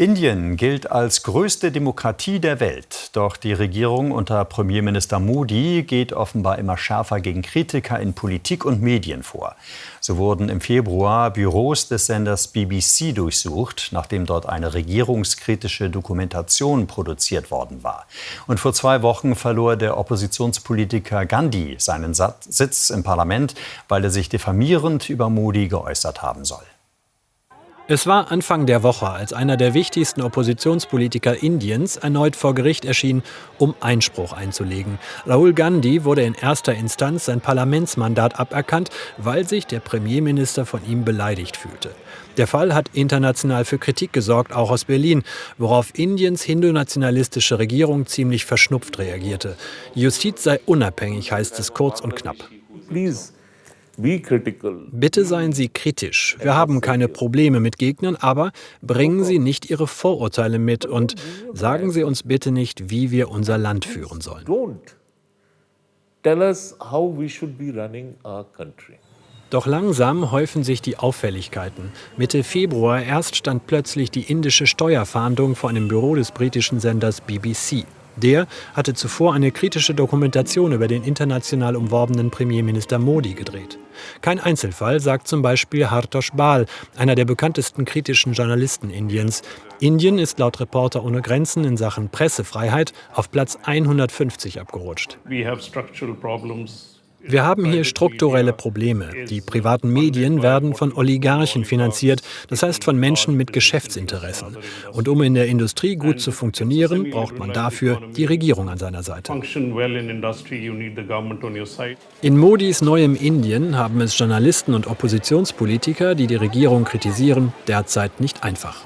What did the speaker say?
Indien gilt als größte Demokratie der Welt. Doch die Regierung unter Premierminister Modi geht offenbar immer schärfer gegen Kritiker in Politik und Medien vor. So wurden im Februar Büros des Senders BBC durchsucht, nachdem dort eine regierungskritische Dokumentation produziert worden war. Und vor zwei Wochen verlor der Oppositionspolitiker Gandhi seinen Sitz im Parlament, weil er sich diffamierend über Modi geäußert haben soll. Es war Anfang der Woche, als einer der wichtigsten Oppositionspolitiker Indiens erneut vor Gericht erschien, um Einspruch einzulegen. Rahul Gandhi wurde in erster Instanz sein Parlamentsmandat aberkannt, weil sich der Premierminister von ihm beleidigt fühlte. Der Fall hat international für Kritik gesorgt, auch aus Berlin, worauf Indiens hindu-nationalistische Regierung ziemlich verschnupft reagierte. Justiz sei unabhängig, heißt es kurz und knapp. Please. Bitte seien Sie kritisch. Wir haben keine Probleme mit Gegnern, aber bringen Sie nicht Ihre Vorurteile mit und sagen Sie uns bitte nicht, wie wir unser Land führen sollen. Doch langsam häufen sich die Auffälligkeiten. Mitte Februar erst stand plötzlich die indische Steuerfahndung vor einem Büro des britischen Senders BBC. Der hatte zuvor eine kritische Dokumentation über den international umworbenen Premierminister Modi gedreht. Kein Einzelfall, sagt zum Beispiel Hartosh Bal, einer der bekanntesten kritischen Journalisten Indiens. Indien ist laut Reporter ohne Grenzen in Sachen Pressefreiheit auf Platz 150 abgerutscht. We have structural problems wir haben hier strukturelle Probleme. Die privaten Medien werden von Oligarchen finanziert, das heißt von Menschen mit Geschäftsinteressen. Und um in der Industrie gut zu funktionieren, braucht man dafür die Regierung an seiner Seite. In Modis neuem Indien haben es Journalisten und Oppositionspolitiker, die die Regierung kritisieren, derzeit nicht einfach.